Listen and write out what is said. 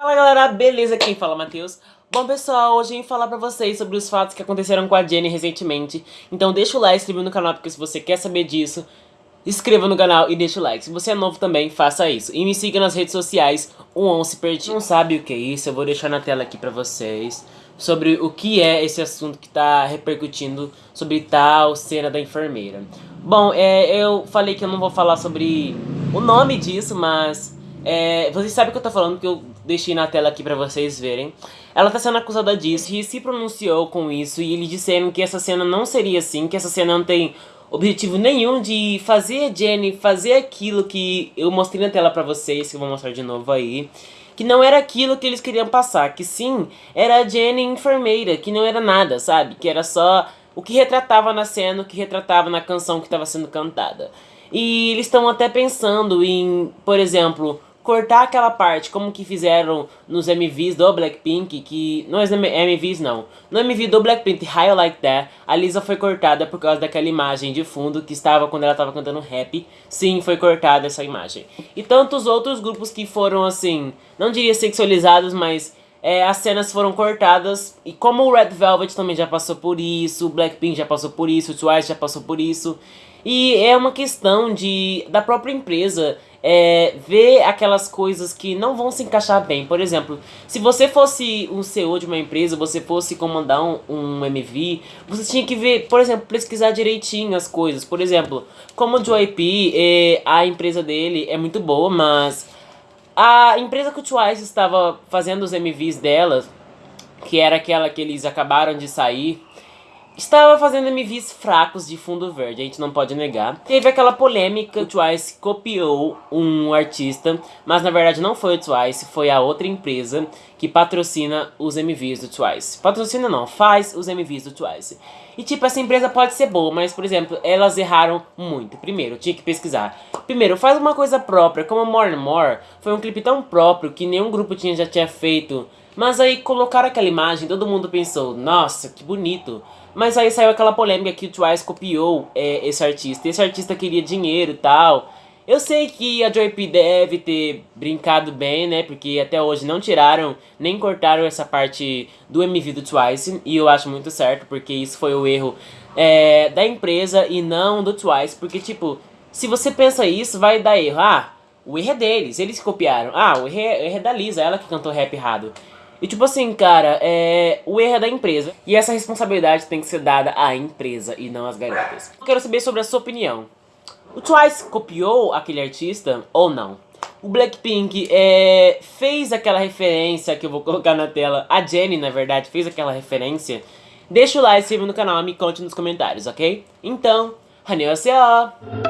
Fala galera, beleza? Quem fala Matheus. Bom pessoal, hoje eu vim falar pra vocês sobre os fatos que aconteceram com a Jenny recentemente. Então deixa o like, se inscreva no canal porque se você quer saber disso, inscreva no canal e deixa o like. Se você é novo também, faça isso. E me siga nas redes sociais, o Once Pertinho. Não sabe o que é isso? Eu vou deixar na tela aqui pra vocês. Sobre o que é esse assunto que tá repercutindo sobre tal cena da enfermeira. Bom, é, eu falei que eu não vou falar sobre o nome disso, mas é, vocês sabem o que eu tô falando, que eu deixei na tela aqui pra vocês verem. Ela tá sendo acusada disso e se pronunciou com isso e eles disseram que essa cena não seria assim, que essa cena não tem objetivo nenhum de fazer Jenny fazer aquilo que eu mostrei na tela pra vocês, que eu vou mostrar de novo aí. Que não era aquilo que eles queriam passar, que sim, era a Jenny enfermeira, que não era nada, sabe? Que era só o que retratava na cena, o que retratava na canção que estava sendo cantada. E eles estão até pensando em, por exemplo, cortar aquela parte, como que fizeram nos MVs do Blackpink, que... Não é MVs não. No MV do Blackpink, High Like That, a Lisa foi cortada por causa daquela imagem de fundo que estava quando ela estava cantando rap. Sim, foi cortada essa imagem. E tantos outros grupos que foram, assim, não diria sexualizados, mas... É, as cenas foram cortadas e como o Red Velvet também já passou por isso, o Blackpink já passou por isso, o Twice já passou por isso. E é uma questão de da própria empresa é, ver aquelas coisas que não vão se encaixar bem. Por exemplo, se você fosse um CEO de uma empresa, você fosse comandar um, um MV, você tinha que ver, por exemplo, pesquisar direitinho as coisas. Por exemplo, como o JYP, é, a empresa dele é muito boa, mas a empresa que o Twice estava fazendo os MVs dela, que era aquela que eles acabaram de sair, Estava fazendo MVs fracos de fundo verde, a gente não pode negar. Teve aquela polêmica, o Twice copiou um artista, mas na verdade não foi o Twice, foi a outra empresa que patrocina os MVs do Twice. Patrocina não, faz os MVs do Twice. E tipo, essa empresa pode ser boa, mas por exemplo, elas erraram muito. Primeiro, tinha que pesquisar. Primeiro, faz uma coisa própria, como More and More, foi um clipe tão próprio que nenhum grupo tinha, já tinha feito. Mas aí colocaram aquela imagem, todo mundo pensou, nossa, que bonito. Mas aí saiu aquela polêmica que o Twice copiou é, esse artista. Esse artista queria dinheiro e tal. Eu sei que a Joy P deve ter brincado bem, né? Porque até hoje não tiraram, nem cortaram essa parte do MV do Twice. E eu acho muito certo, porque isso foi o erro é, da empresa e não do Twice. Porque, tipo, se você pensa isso, vai dar erro. Ah, o erro é deles, eles copiaram. Ah, o erro é, o erro é da Lisa, ela que cantou rap errado. E tipo assim, cara, é... o erro é da empresa. E essa responsabilidade tem que ser dada à empresa e não às garotas. Eu quero saber sobre a sua opinião. O Twice copiou aquele artista ou não? O Blackpink é, fez aquela referência que eu vou colocar na tela. A Jenny, na verdade, fez aquela referência. Deixa o like, se inscreva no canal e me conte nos comentários, ok? Então, annyeonghaseyo!